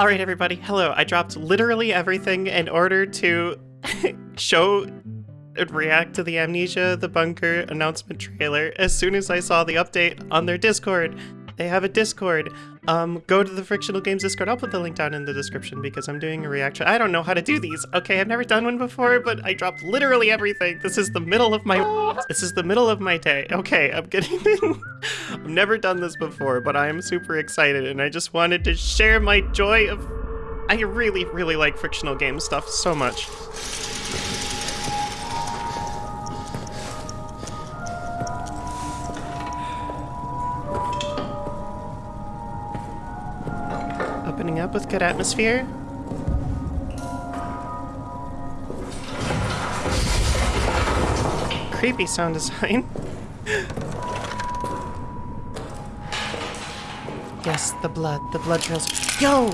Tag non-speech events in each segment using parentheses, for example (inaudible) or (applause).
All right, everybody. Hello. I dropped literally everything in order to (laughs) show and react to the Amnesia the Bunker announcement trailer as soon as I saw the update on their Discord. They have a Discord. Um, go to the Frictional Games Discord. I'll put the link down in the description because I'm doing a reaction. I don't know how to do these. Okay, I've never done one before, but I dropped literally everything. This is the middle of my this is the middle of my day. Okay, I'm getting (laughs) I've never done this before, but I am super excited and I just wanted to share my joy of I really, really like frictional game stuff so much. Up with good atmosphere. Creepy sound design. (laughs) yes, the blood. The blood trails. Yo!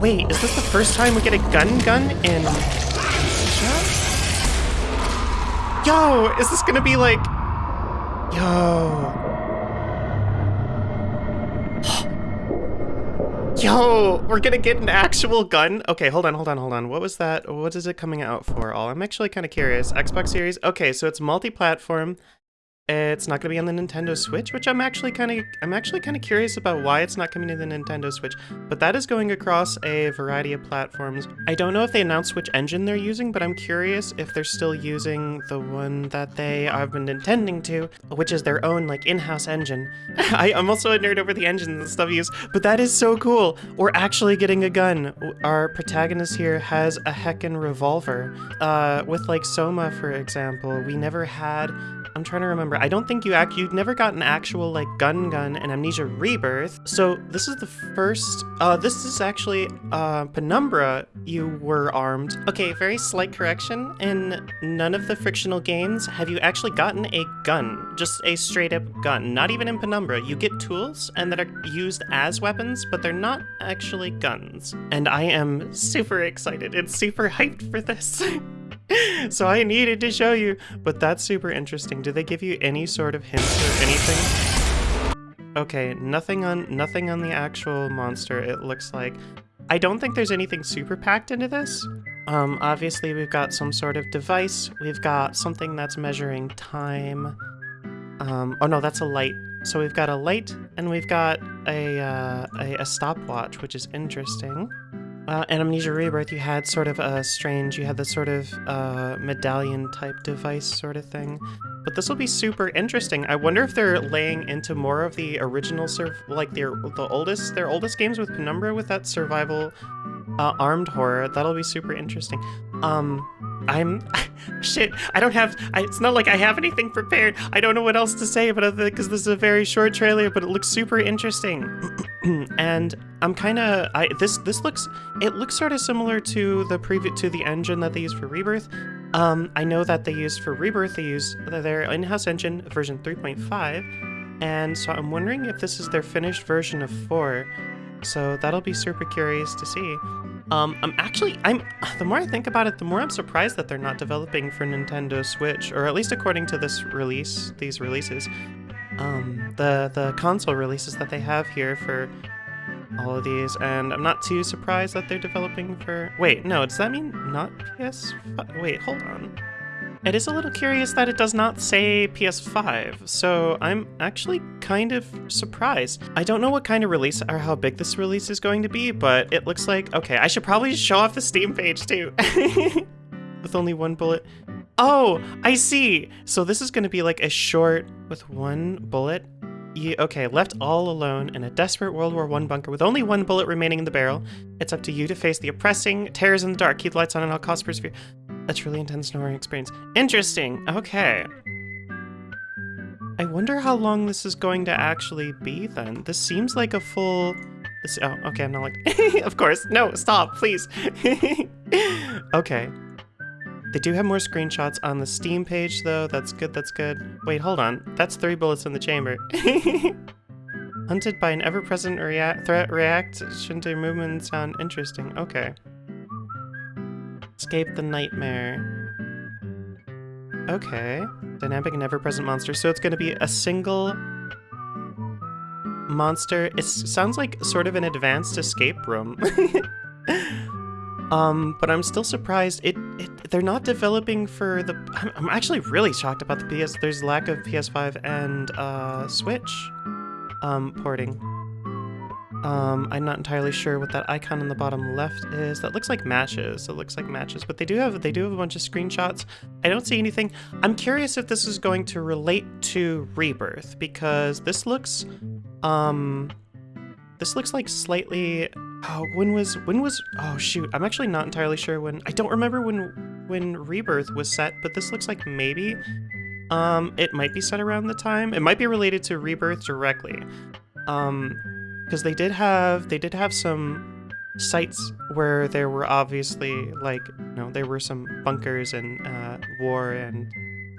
Wait, is this the first time we get a gun gun in... Yo! Is this gonna be like... Yo... Yo, we're gonna get an actual gun. Okay, hold on, hold on, hold on. What was that? What is it coming out for? All I'm actually kind of curious. Xbox Series. Okay, so it's multi-platform. It's not going to be on the Nintendo Switch, which I'm actually kind of I'm actually kind of curious about why it's not coming to the Nintendo Switch. But that is going across a variety of platforms. I don't know if they announced which engine they're using, but I'm curious if they're still using the one that they have been intending to, which is their own like in-house engine. (laughs) I, am also a nerd over the engines and stuff used, but that is so cool. We're actually getting a gun. Our protagonist here has a heckin' revolver. Uh, with like Soma, for example, we never had I'm trying to remember. I don't think you act you never got an actual like gun gun and Amnesia Rebirth. So this is the first uh this is actually uh Penumbra you were armed. Okay, very slight correction. In none of the frictional games have you actually gotten a gun. Just a straight up gun. Not even in Penumbra. You get tools and that are used as weapons, but they're not actually guns. And I am super excited and super hyped for this. (laughs) (laughs) so I needed to show you, but that's super interesting. Do they give you any sort of hints or anything? Okay, nothing on nothing on the actual monster, it looks like. I don't think there's anything super packed into this. Um, obviously we've got some sort of device. We've got something that's measuring time. Um, oh no, that's a light. So we've got a light and we've got a, uh, a, a stopwatch, which is interesting. Uh, in Amnesia Rebirth, you had sort of a strange, you had this sort of uh, medallion type device sort of thing. But this will be super interesting. I wonder if they're laying into more of the original, like their the oldest, their oldest games with Penumbra with that survival uh, armed horror. That'll be super interesting. Um, I'm (laughs) shit. I don't have. I, it's not like I have anything prepared. I don't know what else to say it because this is a very short trailer, but it looks super interesting. (clears throat) (clears throat) and I'm kind of. I this this looks. It looks sort of similar to the preview to the engine that they use for Rebirth. Um, I know that they use for Rebirth. They use their in-house engine version 3.5, and so I'm wondering if this is their finished version of 4. So that'll be super curious to see. Um, I'm actually, I'm, (sighs) the more I think about it, the more I'm surprised that they're not developing for Nintendo Switch, or at least according to this release, these releases. Um, the, the console releases that they have here for all of these, and I'm not too surprised that they're developing for, wait, no, does that mean not PS, wait, hold on. It is a little curious that it does not say PS5, so I'm actually kind of surprised. I don't know what kind of release or how big this release is going to be, but it looks like, okay, I should probably show off the Steam page too. (laughs) with only one bullet. Oh, I see. So this is going to be like a short with one bullet. You, okay, left all alone in a desperate World War I bunker with only one bullet remaining in the barrel. It's up to you to face the oppressing terrors in the dark. Keep the lights on and I'll cost persevere. A truly intense snoring experience. Interesting. Okay. I wonder how long this is going to actually be then. This seems like a full... This, oh, okay, I'm not like... (laughs) of course. No, stop, please. (laughs) okay. They do have more screenshots on the Steam page, though. That's good, that's good. Wait, hold on. That's three bullets in the chamber. (laughs) Hunted by an ever-present rea threat reaction to movement sound interesting. Okay. Escape the nightmare. Okay. Dynamic and ever-present monster. So it's going to be a single... monster. It sounds like sort of an advanced escape room. (laughs) um, but I'm still surprised. It, it they're not developing for the. I'm, I'm actually really shocked about the PS. There's lack of PS5 and uh, Switch um, porting. Um, I'm not entirely sure what that icon in the bottom left is. That looks like matches. It looks like matches, but they do have they do have a bunch of screenshots. I don't see anything. I'm curious if this is going to relate to Rebirth because this looks, um, this looks like slightly. Oh, when was when was? Oh shoot, I'm actually not entirely sure when. I don't remember when when Rebirth was set, but this looks like maybe. Um, it might be set around the time. It might be related to Rebirth directly. Um, because they did have they did have some sites where there were obviously like you know there were some bunkers and uh, war and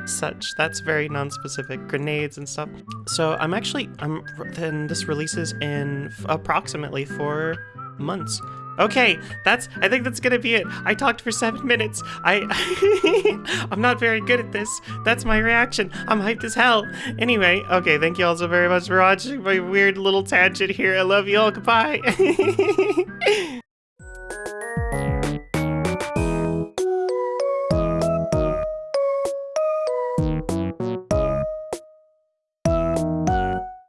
such that's very non-specific grenades and stuff so i'm actually i'm then this releases in approximately four months Okay, that's, I think that's gonna be it. I talked for seven minutes. I, (laughs) I'm not very good at this. That's my reaction. I'm hyped as hell. Anyway, okay, thank you all so very much for watching my weird little tangent here. I love you all. Goodbye. (laughs)